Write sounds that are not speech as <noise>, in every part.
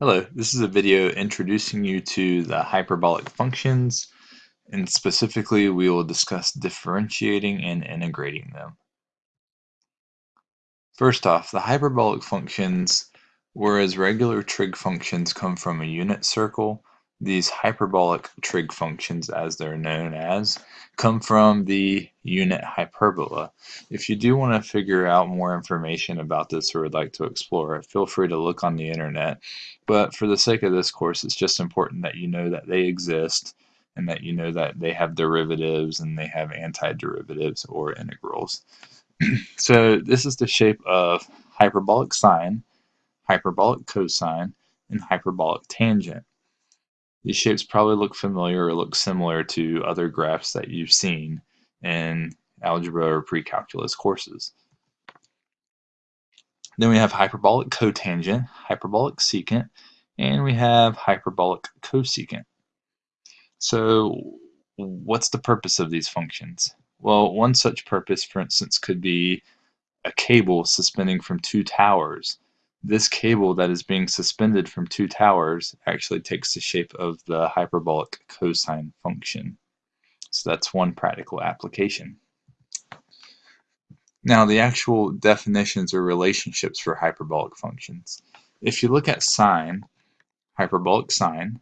Hello, this is a video introducing you to the hyperbolic functions, and specifically we will discuss differentiating and integrating them. First off, the hyperbolic functions, whereas regular trig functions come from a unit circle, these hyperbolic trig functions, as they're known as, come from the unit hyperbola. If you do want to figure out more information about this or would like to explore it, feel free to look on the internet. But for the sake of this course, it's just important that you know that they exist and that you know that they have derivatives and they have antiderivatives or integrals. <clears throat> so this is the shape of hyperbolic sine, hyperbolic cosine, and hyperbolic tangent. These shapes probably look familiar or look similar to other graphs that you've seen in algebra or pre-calculus courses. Then we have hyperbolic cotangent, hyperbolic secant, and we have hyperbolic cosecant. So what's the purpose of these functions? Well, one such purpose, for instance, could be a cable suspending from two towers this cable that is being suspended from two towers actually takes the shape of the hyperbolic cosine function. So that's one practical application. Now the actual definitions or relationships for hyperbolic functions. If you look at sine, hyperbolic sine,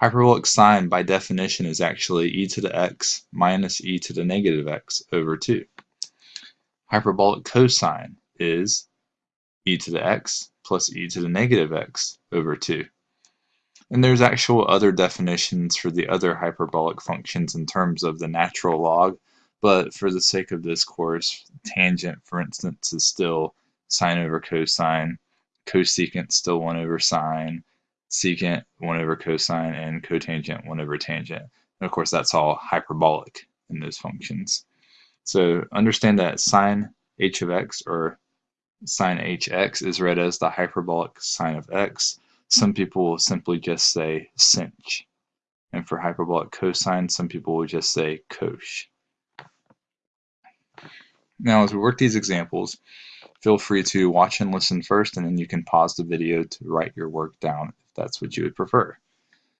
hyperbolic sine by definition is actually e to the x minus e to the negative x over 2. Hyperbolic cosine is e to the x plus e to the negative x over 2. And there's actual other definitions for the other hyperbolic functions in terms of the natural log, but for the sake of this course, tangent, for instance, is still sine over cosine, cosecant still 1 over sine, secant 1 over cosine, and cotangent 1 over tangent. And of course, that's all hyperbolic in those functions. So understand that sine h of x, or sine hx is read as the hyperbolic sine of x. Some people will simply just say sinh. And for hyperbolic cosine, some people will just say cosh. Now, as we work these examples, feel free to watch and listen first, and then you can pause the video to write your work down if that's what you would prefer.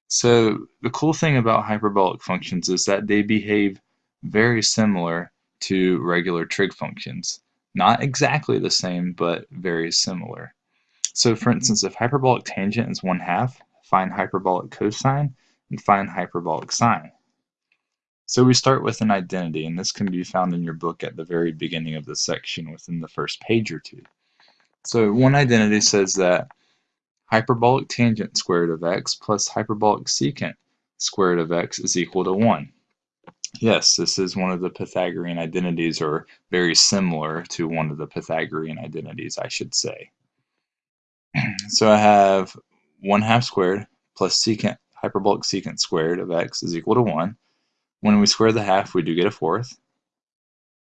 So the cool thing about hyperbolic functions is that they behave very similar to regular trig functions. Not exactly the same, but very similar. So for mm-hmm. instance, if hyperbolic tangent is 1 half, find hyperbolic cosine and find hyperbolic sine. So we start with an identity, and this can be found in your book at the very beginning of the section within the first page or two. So one identity says that hyperbolic tangent squared of x plus hyperbolic secant squared of x is equal to 1. Yes, this is one of the Pythagorean identities, or very similar to one of the Pythagorean identities, I should say. <clears throat> so I have 1 half squared plus secant, hyperbolic secant squared of x is equal to 1. When we square the half, we do get a fourth.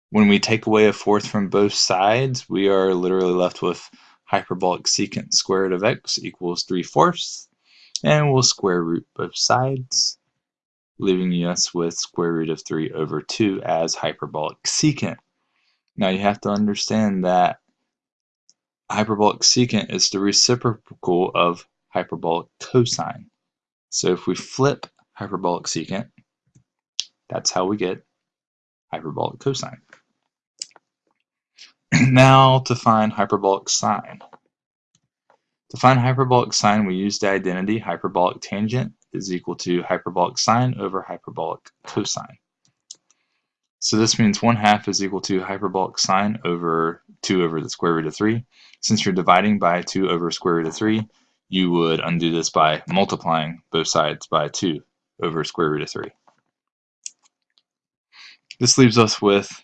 When we take away a fourth from both sides, we are literally left with hyperbolic secant squared of x equals 3 fourths. And we'll square root both sides leaving us with square root of 3 over 2 as hyperbolic secant. Now you have to understand that hyperbolic secant is the reciprocal of hyperbolic cosine. So if we flip hyperbolic secant, that's how we get hyperbolic cosine. <clears throat> now to find hyperbolic sine. To find hyperbolic sine, we use the identity hyperbolic tangent is equal to hyperbolic sine over hyperbolic cosine. So this means 1 half is equal to hyperbolic sine over 2 over the square root of 3. Since you're dividing by 2 over square root of 3, you would undo this by multiplying both sides by 2 over square root of 3. This leaves us with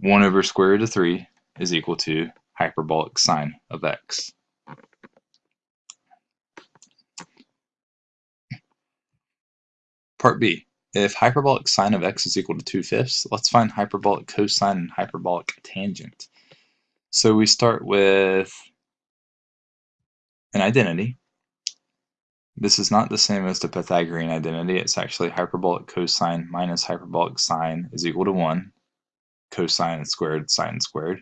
1 over square root of 3 is equal to hyperbolic sine of x. Part B. If hyperbolic sine of x is equal to 2 fifths, let's find hyperbolic cosine and hyperbolic tangent. So we start with an identity. This is not the same as the Pythagorean identity. It's actually hyperbolic cosine minus hyperbolic sine is equal to 1. Cosine squared, sine squared.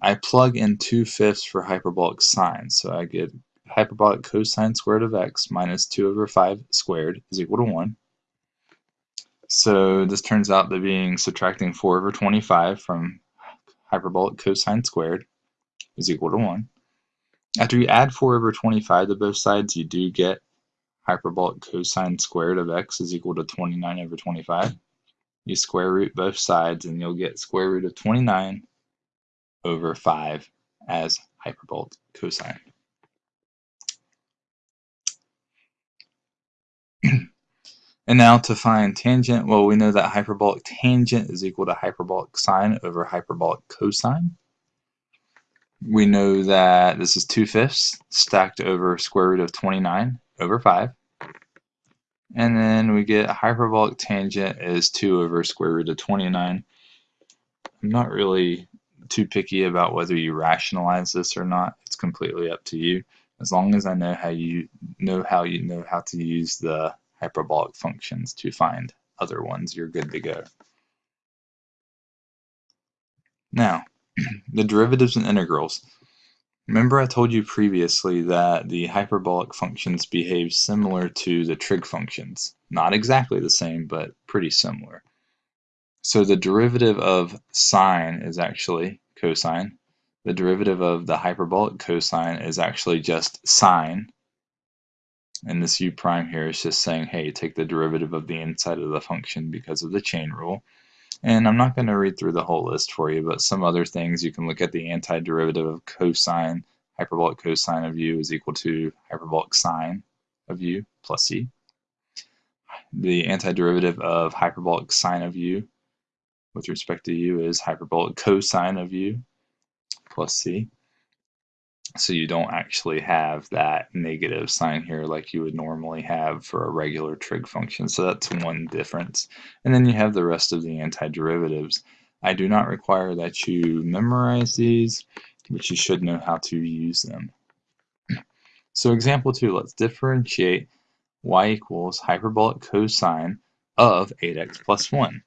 I plug in 2 fifths for hyperbolic sine. So I get hyperbolic cosine squared of x minus 2 over 5 squared is equal to 1. So this turns out to being subtracting 4 over 25 from hyperbolic cosine squared is equal to 1. After you add 4 over 25 to both sides, you do get hyperbolic cosine squared of x is equal to 29 over 25. You square root both sides and you'll get square root of 29 over 5 as hyperbolic cosine. And now to find tangent, well, we know that hyperbolic tangent is equal to hyperbolic sine over hyperbolic cosine. We know that this is 2 fifths stacked over square root of 29 over 5. And then we get hyperbolic tangent is 2 over square root of 29. I'm not really too picky about whether you rationalize this or not. It's completely up to you. As long as I know how you know how you know how to use the hyperbolic functions to find other ones, you're good to go. Now, <clears throat> the derivatives and integrals. Remember I told you previously that the hyperbolic functions behave similar to the trig functions. Not exactly the same, but pretty similar. So the derivative of sine is actually cosine. The derivative of the hyperbolic cosine is actually just sine. And this u prime here is just saying, hey, take the derivative of the inside of the function because of the chain rule. And I'm not going to read through the whole list for you, but some other things, you can look at the antiderivative of cosine, hyperbolic cosine of u is equal to hyperbolic sine of u plus c. The antiderivative of hyperbolic sine of u with respect to u is hyperbolic cosine of u plus c. So you don't actually have that negative sign here like you would normally have for a regular trig function. So that's one difference. And then you have the rest of the antiderivatives. I do not require that you memorize these, but you should know how to use them. <clears throat> So example two, let's differentiate y equals hyperbolic cosine of 8x plus 1.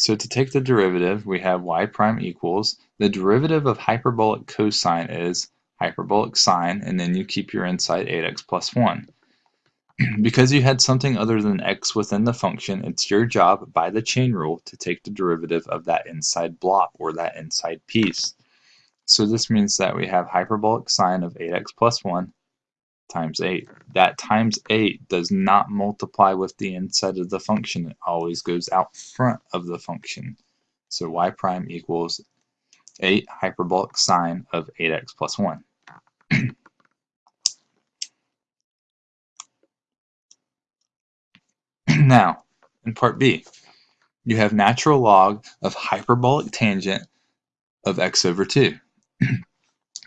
So to take the derivative, we have y prime equals, the derivative of hyperbolic cosine is hyperbolic sine, and then you keep your inside 8x plus 1. <clears throat> because you had something other than x within the function, it's your job by the chain rule to take the derivative of that inside block or that inside piece. So this means that we have hyperbolic sine of 8x plus 1 times 8. That times 8 does not multiply with the inside of the function. It always goes out front of the function. So y prime equals 8 hyperbolic sine of 8x plus 1. <clears throat> now, in part B, you have natural log of hyperbolic tangent of x over 2. <clears throat>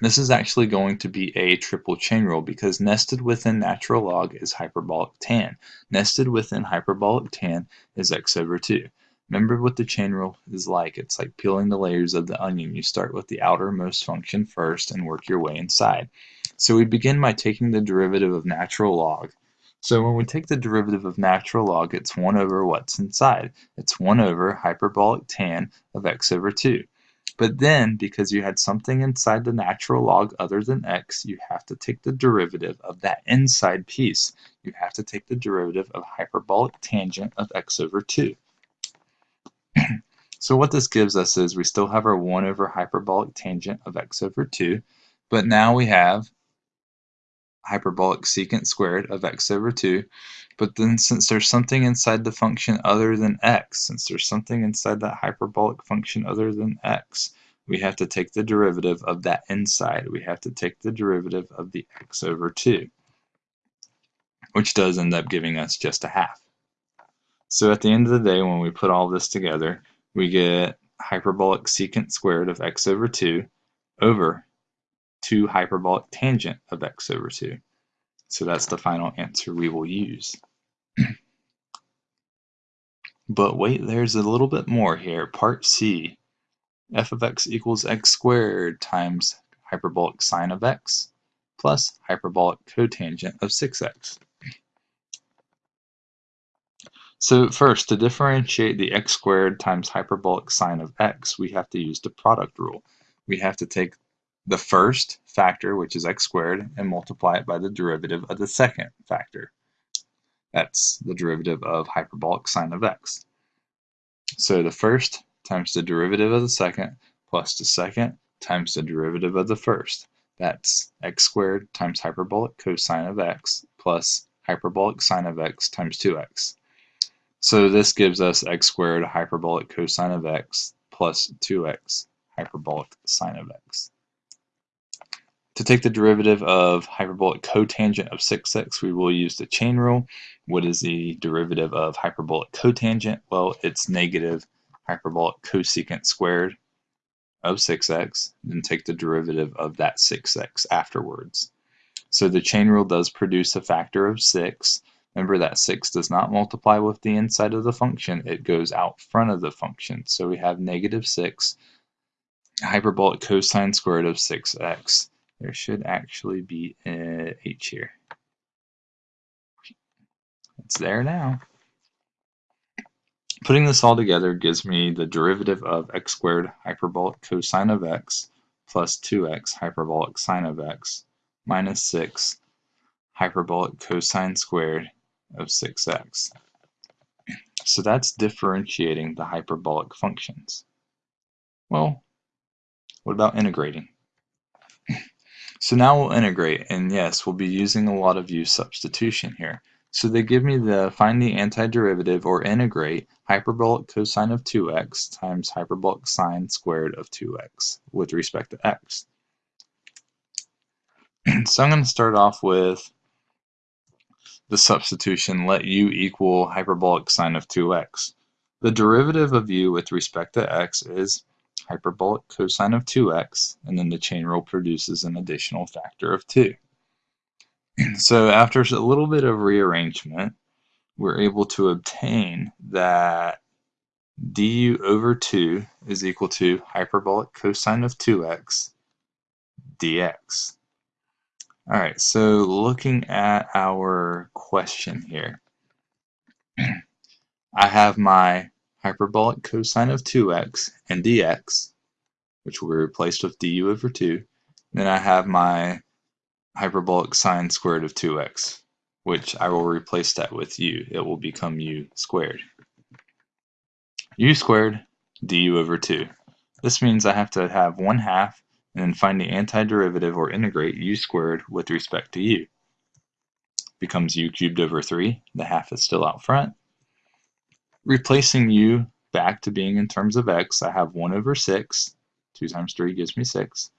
This is actually going to be a triple chain rule because nested within natural log is hyperbolic tan. Nested within hyperbolic tan is x over 2. Remember what the chain rule is like. It's like peeling the layers of the onion. You start with the outermost function first and work your way inside. So we begin by taking the derivative of natural log. So when we take the derivative of natural log, it's 1 over what's inside. It's 1 over hyperbolic tan of x over 2. But then, because you had something inside the natural log other than x, you have to take the derivative of that inside piece. You have to take the derivative of hyperbolic tangent of x over 2. <clears throat> so what this gives us is we still have our 1 over hyperbolic tangent of x over 2, but now we have hyperbolic secant squared of x over 2. But then since there's something inside the function other than x, since there's something inside that hyperbolic function other than x, we have to take the derivative of that inside. We have to take the derivative of the x over 2, which does end up giving us just a half. So at the end of the day, when we put all this together, we get hyperbolic secant squared of x over 2 over 2 hyperbolic tangent of x over 2. So that's the final answer we will use. <clears throat> but wait, there's a little bit more here. Part C, f of x equals x squared times hyperbolic sine of x plus hyperbolic cotangent of 6x. <clears throat> So first, to differentiate the x squared times hyperbolic sine of x, we have to use the product rule. We have to take the first factor, which is x squared, and multiply it by the derivative of the second factor. That's the derivative of hyperbolic sine of x. So the first times the derivative of the second plus the second times the derivative of the first. That's x squared times hyperbolic cosine of x plus hyperbolic sine of x times 2x. So this gives us x squared hyperbolic cosine of x plus 2x hyperbolic sine of x. To take the derivative of hyperbolic cotangent of 6x, we will use the chain rule. What is the derivative of hyperbolic cotangent? Well, it's negative hyperbolic cosecant squared of 6x, then take the derivative of that 6x afterwards. So the chain rule does produce a factor of 6. Remember that 6 does not multiply with the inside of the function, it goes out front of the function. So we have negative 6 hyperbolic cosine squared of 6x there should actually be a h here. It's there now. Putting this all together gives me the derivative of x squared hyperbolic cosine of x plus 2x hyperbolic sine of x minus 6 hyperbolic cosine squared of 6x. So that's differentiating the hyperbolic functions. Well, what about integrating? So now we'll integrate, and yes, we'll be using a lot of u substitution here. So they give me the find the antiderivative or integrate hyperbolic cosine of 2x times hyperbolic sine squared of 2x with respect to x. <clears throat> so I'm going to start off with the substitution let u equal hyperbolic sine of 2x. The derivative of u with respect to x is hyperbolic cosine of 2x, and then the chain rule produces an additional factor of 2. <clears throat> so after a little bit of rearrangement, we're able to obtain that du over 2 is equal to hyperbolic cosine of 2x dx. All right, so looking at our question here, <clears throat> I have my hyperbolic cosine of 2x and dx, which will be replaced with du over 2. Then I have my hyperbolic sine squared of 2x, which I will replace that with u. It will become u squared. u squared du over 2. This means I have to have 1 half and then find the antiderivative or integrate u squared with respect to u. Becomes u cubed over 3. The half is still out front replacing u back to being in terms of x, I have 1 over 6. 2 times 3 gives me 6.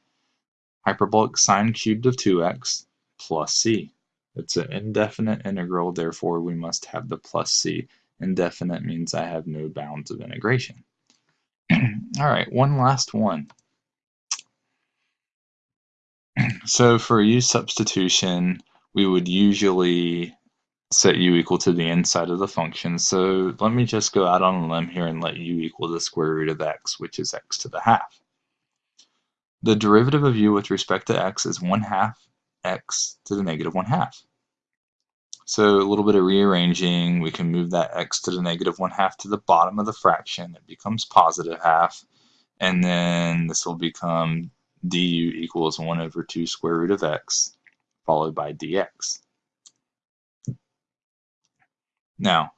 Hyperbolic sine cubed of 2x plus c. It's an indefinite integral, therefore we must have the plus c. Indefinite means I have no bounds of integration. <clears throat> All right, one last one. <clears throat> so for u substitution, we would usually set u equal to the inside of the function. So let me just go out on a limb here and let u equal the square root of x, which is x to the half. The derivative of u with respect to x is 1 half x to the negative 1 half. So a little bit of rearranging, we can move that x to the negative 1 half to the bottom of the fraction. It becomes positive half. And then this will become du equals 1 over 2 square root of x, followed by dx. Now,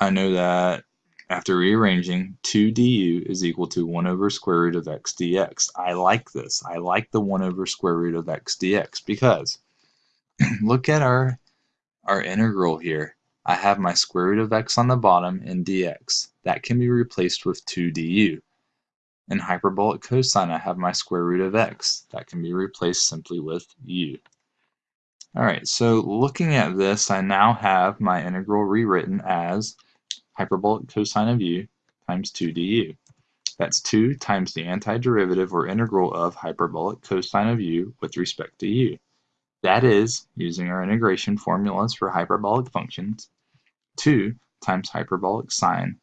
I know that after rearranging, 2 du is equal to 1 over square root of x dx. I like this. I like the 1 over square root of x dx because <clears throat> look at our, our integral here. I have my square root of x on the bottom and dx. That can be replaced with 2 du. In hyperbolic cosine, I have my square root of x. That can be replaced simply with u. All right, so looking at this, I now have my integral rewritten as hyperbolic cosine of u times 2 du. That's 2 times the antiderivative or integral of hyperbolic cosine of u with respect to u. That is, using our integration formulas for hyperbolic functions, 2 times hyperbolic sine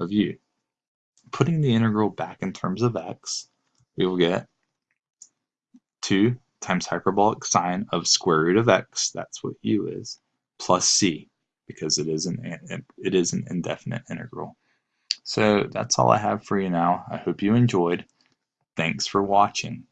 of u. Putting the integral back in terms of x, we will get 2 times hyperbolic sine of square root of x, that's what u is, plus c. because it is an it is an indefinite integral. So that's all I have for you now. I hope you enjoyed. Thanks for watching.